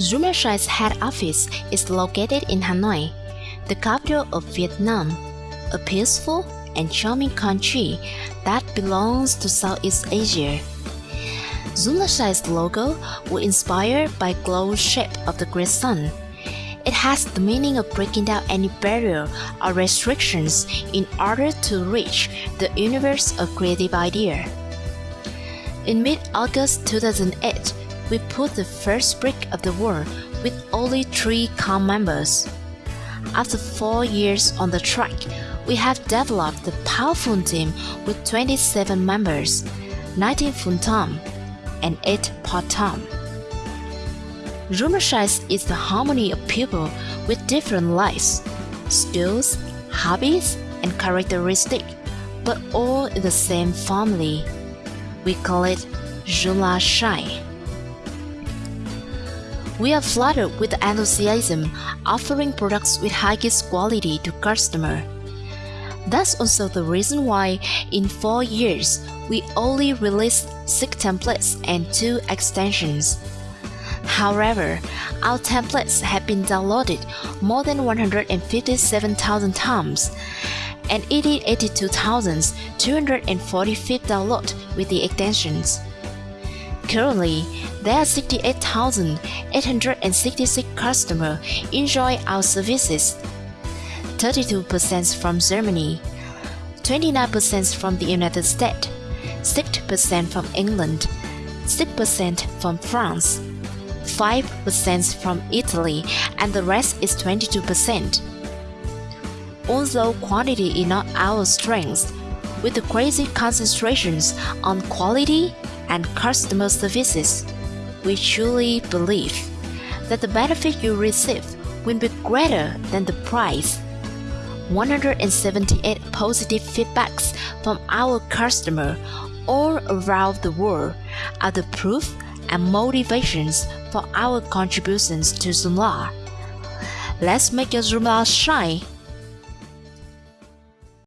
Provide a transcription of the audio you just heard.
JoomlaShine's head office is located in Hanoi, the capital of Vietnam, a peaceful and charming country that belongs to Southeast Asia. JoomlaShine's logo was inspired by glow shape of the great sun. It has the meaning of breaking down any barrier or restrictions in order to reach the universe of creative idea. In mid-August 2008, we put the first brick of the wall with only three COM members. After four years on the track, we have developed the powerful team with 27 members, 19 full-time and 8 part-time. JoomlaShine is the harmony of people with different lives, skills, hobbies, and characteristics, but all in the same family. We call it Jula JoomlaShine. We are flattered with enthusiasm offering products with highest quality to customer. That's also the reason why in 4 years we only released 6 templates and 2 extensions. However, our templates have been downloaded more than 157,000 times and 82,245 downloads with the extensions. Currently, there are 68,866 customers enjoy our services. 32% from Germany, 29% from the United States, 6% from England, 6% from France, 5% from Italy, and the rest is 22%. Although quantity is not our strength, with the crazy concentrations on quality and customer services, we truly believe that the benefit you receive will be greater than the price. 178 positive feedbacks from our customer all around the world are the proof and motivations for our contributions to Joomla. Let's make your Joomla shine!